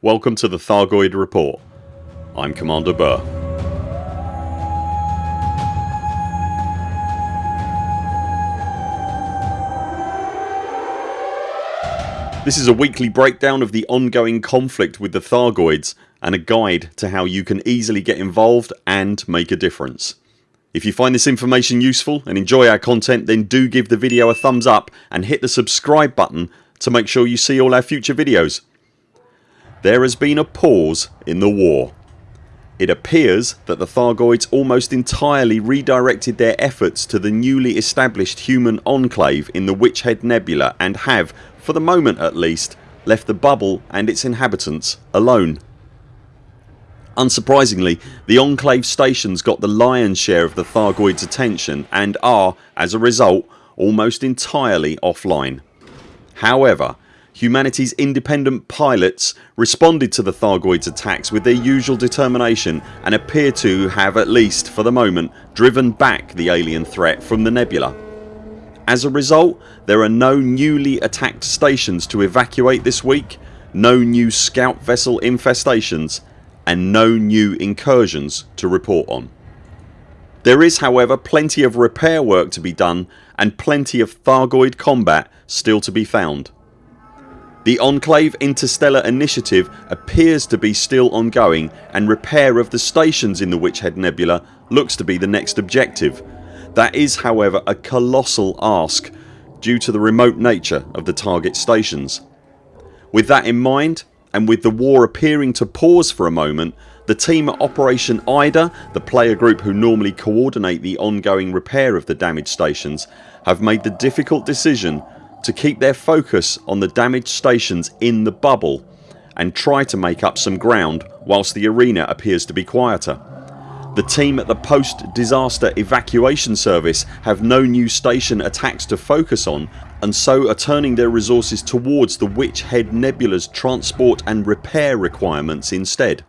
welcome to the Thargoid Report. I'm Commander Burr. This is a weekly breakdown of the ongoing conflict with the Thargoids and a guide to how you can easily get involved and make a difference. If you find this information useful and enjoy our content then do give the video a thumbs up and hit the subscribe button to make sure you see all our future videos. There has been a pause in the war. It appears that the Thargoids almost entirely redirected their efforts to the newly established human enclave in the Witch Head Nebula and have, for the moment at least, left the bubble and its inhabitants alone. Unsurprisingly the Enclave stations got the lion's share of the Thargoids attention and are, as a result, almost entirely offline. However humanity's independent pilots responded to the Thargoids attacks with their usual determination and appear to have at least for the moment driven back the alien threat from the nebula. As a result there are no newly attacked stations to evacuate this week, no new scout vessel infestations and no new incursions to report on. There is however plenty of repair work to be done and plenty of Thargoid combat still to be found. The Enclave Interstellar Initiative appears to be still ongoing and repair of the stations in the Witch Head Nebula looks to be the next objective. That is however a colossal ask due to the remote nature of the target stations. With that in mind and with the war appearing to pause for a moment the team at Operation IDA, the player group who normally coordinate the ongoing repair of the damaged stations have made the difficult decision to keep their focus on the damaged stations in the bubble and try to make up some ground whilst the arena appears to be quieter. The team at the post disaster evacuation service have no new station attacks to focus on and so are turning their resources towards the Witch Head Nebula's transport and repair requirements instead.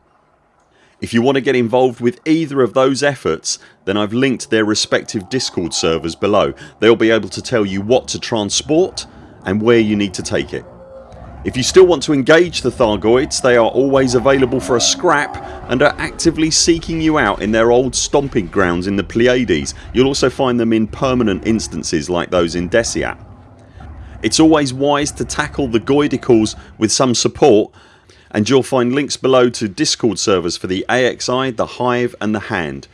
If you want to get involved with either of those efforts then I've linked their respective discord servers below. They'll be able to tell you what to transport and where you need to take it. If you still want to engage the Thargoids they are always available for a scrap and are actively seeking you out in their old stomping grounds in the Pleiades. You'll also find them in permanent instances like those in Desiat. It's always wise to tackle the Goidicals with some support and you'll find links below to discord servers for the AXI, the Hive and the Hand.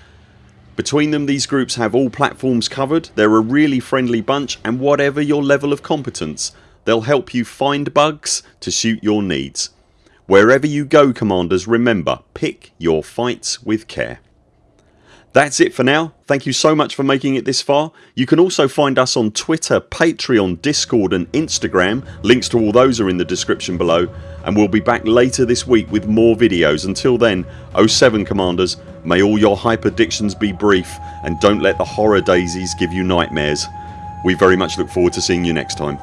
Between them these groups have all platforms covered, they're a really friendly bunch and whatever your level of competence they'll help you find bugs to suit your needs. Wherever you go commanders remember pick your fights with care. That's it for now. Thank you so much for making it this far. You can also find us on Twitter, Patreon, Discord and Instagram. Links to all those are in the description below and we'll be back later this week with more videos. Until then 0 7 CMDRs may all your hype hyperdictions be brief and don't let the horror daisies give you nightmares. We very much look forward to seeing you next time.